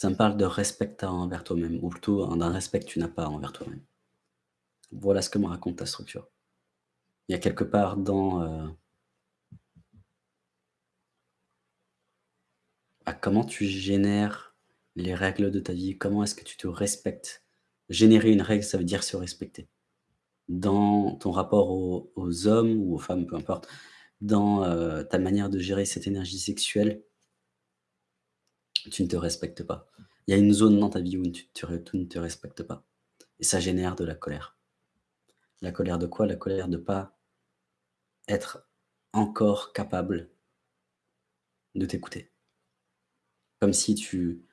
Ça me parle de respect envers toi-même ou plutôt hein, d'un respect que tu n'as pas envers toi-même. Voilà ce que me raconte ta structure. Il y a quelque part dans, heu bah, comment tu génères les règles de ta vie? Comment est-ce que tu te respectes? Générer une règle, ça veut dire se respecter. Dans ton rapport aux hommes ou aux femmes, peu importe, dans, heu, ta manière de gérer cette énergie sexuelle tu ne te respectes pas. Il y a une zone dans ta vie où tu ne te respectes pas et ça génère de la colère. La colère de quoi? La colère de pas être encore capable de t'écouter. Comme si tu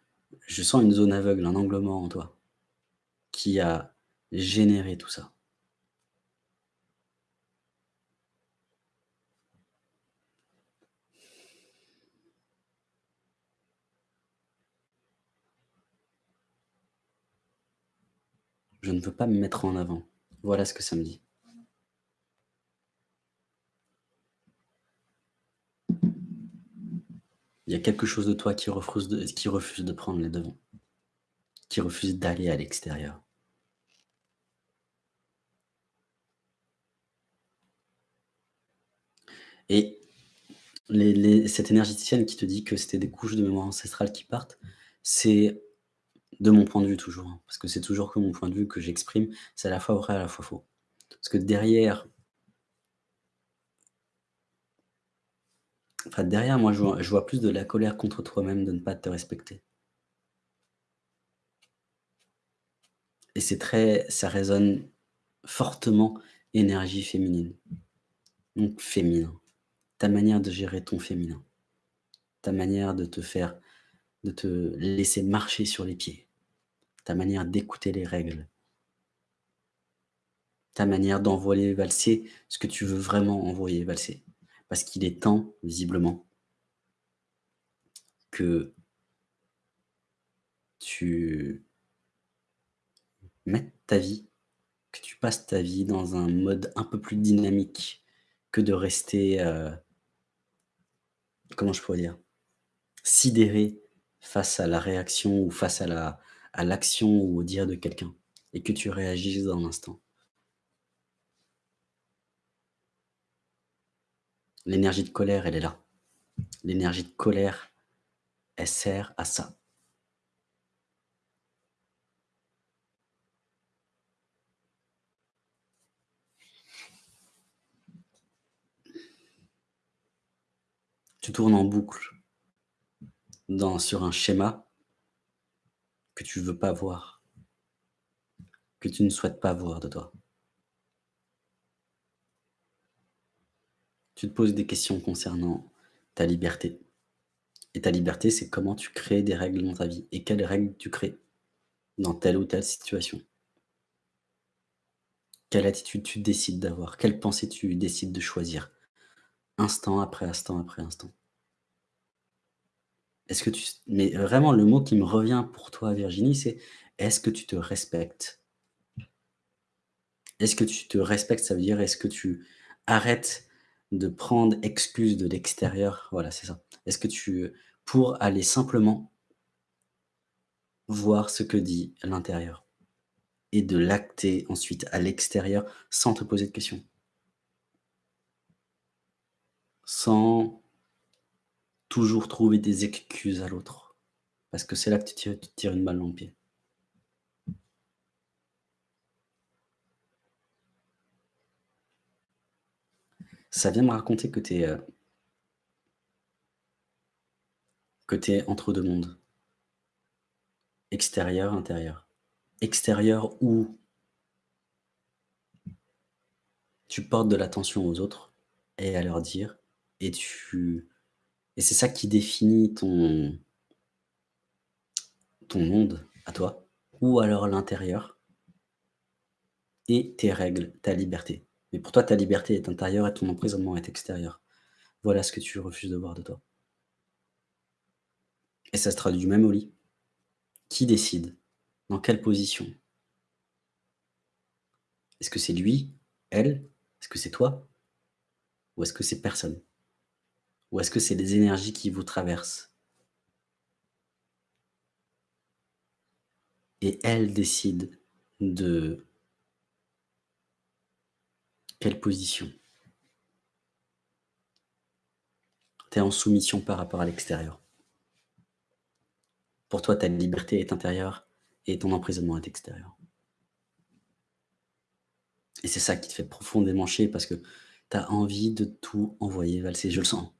je sens une zone aveugle, un angle mort en toi, qui a généré tout ça. Je ne veux pas me mettre en avant. Voilà ce que ça me dit. Il y a quelque chose de toi qui refuse de prendre les devants, qui refuse d'aller à l'extérieur. Et les les cette énergéticienne qui te dit que c'était des couches de mémoire ancestrale qui partent, c'est de mon point de vue toujours, hein, parce que c'est toujours que mon point de vue que j'exprime, c'est à la fois vrai, à la fois faux. Parce que derrière enfin derrière moi je vois je vois plus de la colère contre toi-même de ne pas te respecter. Et c'est très ça résonne fortement énergie féminine. Donc féminin, ta manière de gérer ton féminin, ta manière de te faire de te laisser marcher sur les pieds, ta manière d'écouter les règles. Ta manière d'envoyer valser ce que tu veux vraiment envoyer valser. Parce qu'il est temps, visiblement que tu mettes ta vie, que tu passes ta vie dans un mode un peu plus dynamique que de rester, heu comment je pourrais dire? Sidéré face à la réaction ou face à la à l'action ou au dire de quelqu'un et que tu réagisses dans l'instant. L'énergie de colère, elle est là. L'énergie de colère, elle sert à ça. Tu tournes en boucle dans sur un schéma que tu veux pas voir, que tu ne souhaites pas voir de toi. Tu te poses des questions concernant ta liberté et ta liberté, c'est comment tu crées des règles dans ta vie et quelles règles tu crées dans telle ou telle situation. Quelle attitude tu décides d'avoir? Quelle pensée tu décides de choisir? Instant après instant après instant. Est-ce que tu mais vraiment le mot qui me revient pour toi Virginie, c'est est-ce que tu te respectes? Est-ce que tu te respectes? Ça veut dire est-ce que tu arrêtes de prendre excuse de l'extérieur? Voilà, c'est ça. Est-ce que tu pour aller simplement voir ce que dit l'intérieur et de l'acter ensuite à l'extérieur sans te poser de questions? Sans toujours trouver des excuses à l'autre, parce que c'est là que tu tires tires une balle dans le pied. Ça vient me raconter que tu es, heu que tu es entre 2 mondes. Extérieur, intérieur. Extérieur où tu portes de l'attention aux autres et à leur dire et tu et c'est ça qui définit ton ton monde à toi ou alors l'intérieur et tes règles, ta liberté. Mais pour toi, ta liberté est intérieure et ton emprisonnement est extérieur. Voilà ce que tu refuses de voir de toi. Et ça se traduit même au lit. Qui décide? Dans quelle position? Est-ce que c'est lui? Elle? Est-ce que c'est toi? Ou est-ce que c'est personne? Ou est-ce que c'est des énergies qui vous traversent? et elle décide de quelle position? Tu es en soumission par rapport à l'extérieur. Pour toi, ta liberté est intérieure et ton emprisonnement est extérieur. Et c'est ça qui te fait profondément chier parce que tu as envie de tout envoyer valser, je le sens.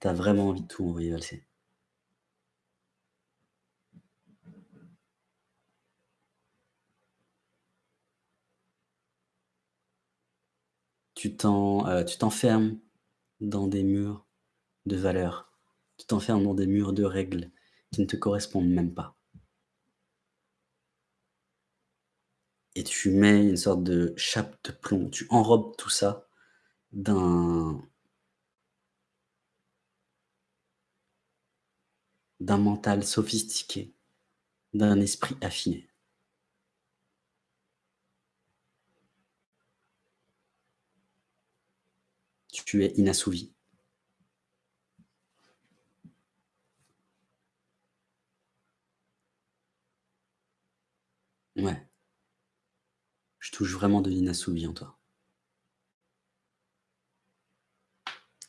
Tu as vraiment envie de tout envoyer valser. Heu, tu t'enfermes dans des murs de valeurs. Tu t'enfermes dans des murs de règles qui ne te correspondent même pas. Et tu mets une sorte de chape de plomb, tu enrobes tout ça d'un d'un mental sophistiqué, d'un esprit affiné. Tu es inassouvi. Ouais. Je touche vraiment de l'inassouvi en toi.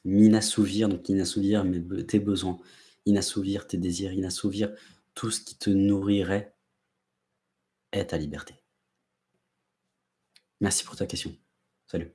M'inassouvir, donc inassouvir mes tes besoins, inassouvir tes désirs, inassouvir tout ce qui te nourrirait est ta liberté. Merci pour ta question. Salut.